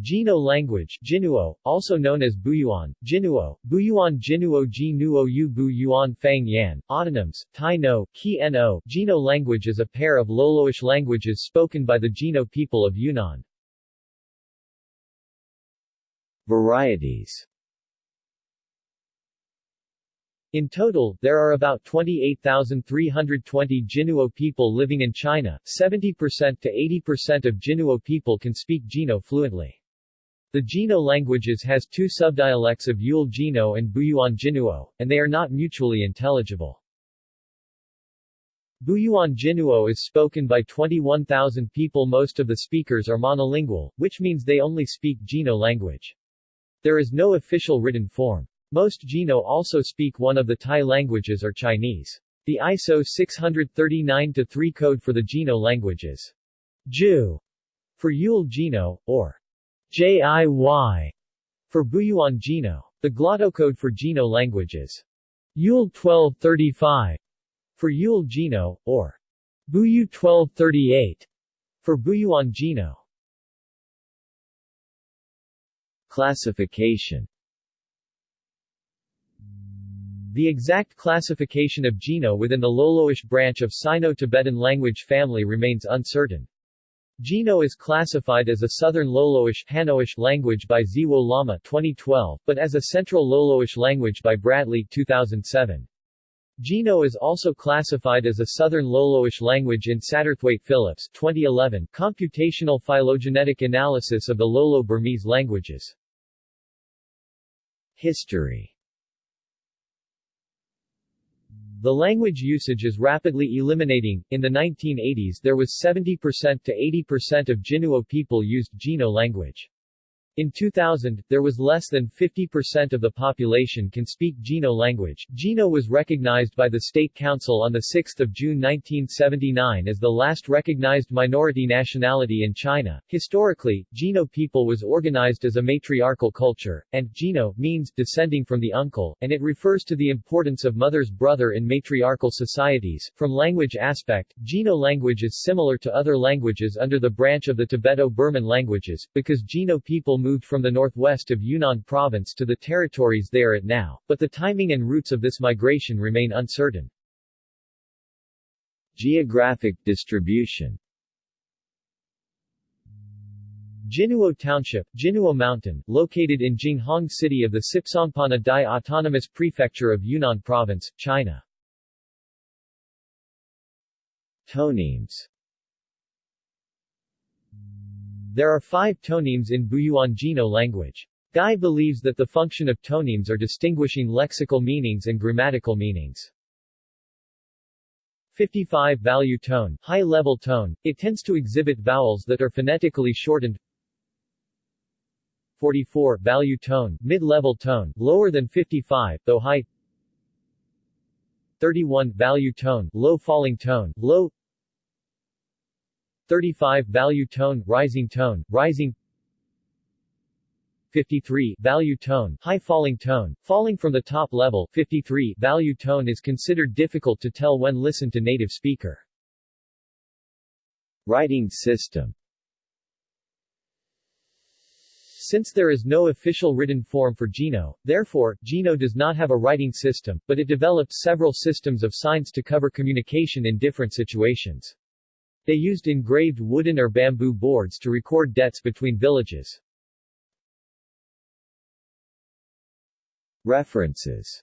Jino language Jinuo, also known as Buyuan, Jinuo, Buyuan Jinuo Jinuo Yu Buyuan Fang Yan, autonyms, Tai No, Ki No. Jino language is a pair of Loloish languages spoken by the Jino people of Yunnan. Varieties in total, there are about 28,320 Jinuo people living in China. 70% to 80% of Jinuo people can speak Jino fluently. The Jino languages has two subdialects of Yule Jino and Buyuan Jinuo, and they are not mutually intelligible. Buyuan Jinuo is spoken by 21,000 people most of the speakers are monolingual, which means they only speak Jino language. There is no official written form. Most Jino also speak one of the Tai languages or Chinese. The ISO 639-3 code for the Jino languages. Ju for Yule Jino, or JIY for Buyuan Jino. The glottocode for Jino languages. Yule 1235 for Yule Jino, or Buyu 1238 for Buyuan Jino. Classification The exact classification of Jino within the Loloish branch of Sino-Tibetan language family remains uncertain. Jino is classified as a Southern Loloish Hanoish language by Ziwo Lama 2012, but as a Central Loloish language by Bradley 2007. Jino is also classified as a Southern Loloish language in Satterthwaite Phillips 2011 computational phylogenetic analysis of the Lolo-Burmese languages. History the language usage is rapidly eliminating. In the 1980s there was 70% to 80% of Jinuo people used Jino language. In 2000, there was less than 50% of the population can speak Jino language. Jino was recognized by the State Council on 6 June 1979 as the last recognized minority nationality in China. Historically, Jino people was organized as a matriarchal culture, and Jino means descending from the uncle, and it refers to the importance of mother's brother in matriarchal societies. From language aspect, Jino language is similar to other languages under the branch of the Tibeto-Burman languages, because Jino people moved moved from the northwest of Yunnan province to the territories they are at now, but the timing and routes of this migration remain uncertain. Geographic distribution Jinuo Township, Jinuo Mountain, located in Jinghong City of the Sipsongpanna Dai Autonomous Prefecture of Yunnan Province, China. Tonemes there are five tonemes in Buyuan Jino language. Gai believes that the function of tonemes are distinguishing lexical meanings and grammatical meanings. 55 value tone, high-level tone, it tends to exhibit vowels that are phonetically shortened. 44 value tone, mid-level tone, lower than 55, though high. 31 value tone, low falling tone, low. 35 value tone, rising tone, rising 53 value tone, high falling tone, falling from the top level 53 value tone is considered difficult to tell when listened to native speaker. Writing system Since there is no official written form for Jino, therefore, Jino does not have a writing system, but it developed several systems of signs to cover communication in different situations. They used engraved wooden or bamboo boards to record debts between villages. References